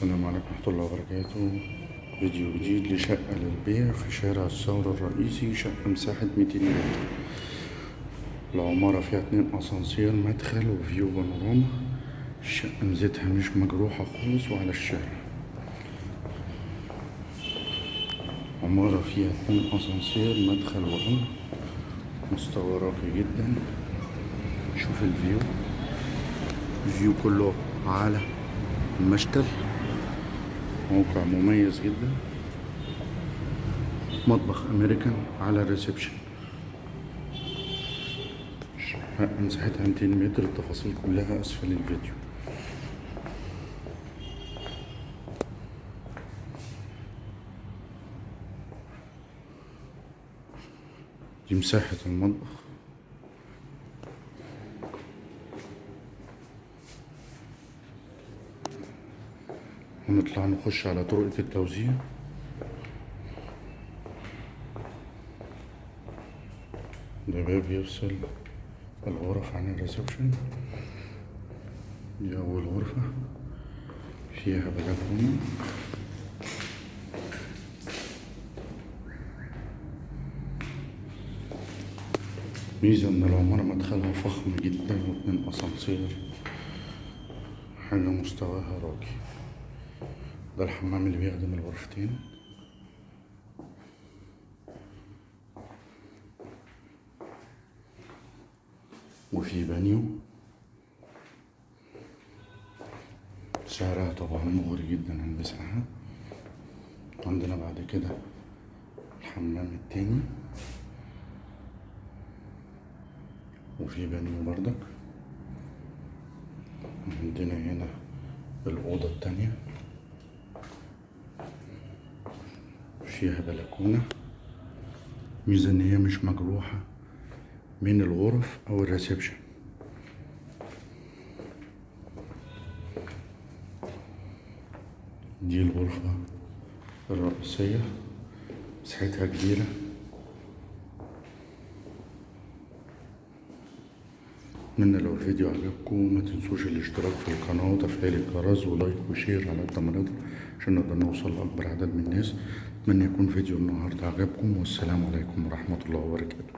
السلام عليكم ورحمة الله وبركاته. فيديو جديد لشقة للبيع في شارع الثورة الرئيسي شقة مساحة 200 متر. العمارة فيها اتنين أسانسير مدخل وفيو بانوراما. الشقة ميزتها مش مجروحة خالص وعلى الشارع. عمارة فيها اتنين أسانسير مدخل وأمن. مستوى راقي جدا. شوف الفيو. ال view كله على المشتل. موقع مميز جدا. مطبخ أمريكان على ال reception. مساحتها 200 متر. التفاصيل كلها أسفل الفيديو. دي مساحة المطبخ. ونطلع نخش على طرقة التوزيع. ده باب يفصل الغرف عن الريسبشن. دي أول غرفة فيها بلكونة. ميزة إن العمارة مدخلها فخم جدا واتنين أسانسير. حاجة مستواها راقي. ده الحمام اللي بيخدم الغرفتين. وفي بانيو سعرها طبعا مغري جدا عن المساحة. عندنا بعد كده الحمام التاني. وفي بانيو بردك عندنا هنا الأوضة التانية. فيها بلكونة ميزة إن هي مش مجروحة من الغرف أو ال reception. دي الغرفة الرئيسية مساحتها كبيرة. أتمنى لو الفيديو عجبكم ما تنسوش الاشتراك في القناة وتفعيل الجرس و like و share على قد ما نقدر عشان نقدر نوصل لأكبر عدد من الناس. أتمنى يكون فيديو النهاردة. عجبكم والسلام عليكم ورحمة الله وبركاته.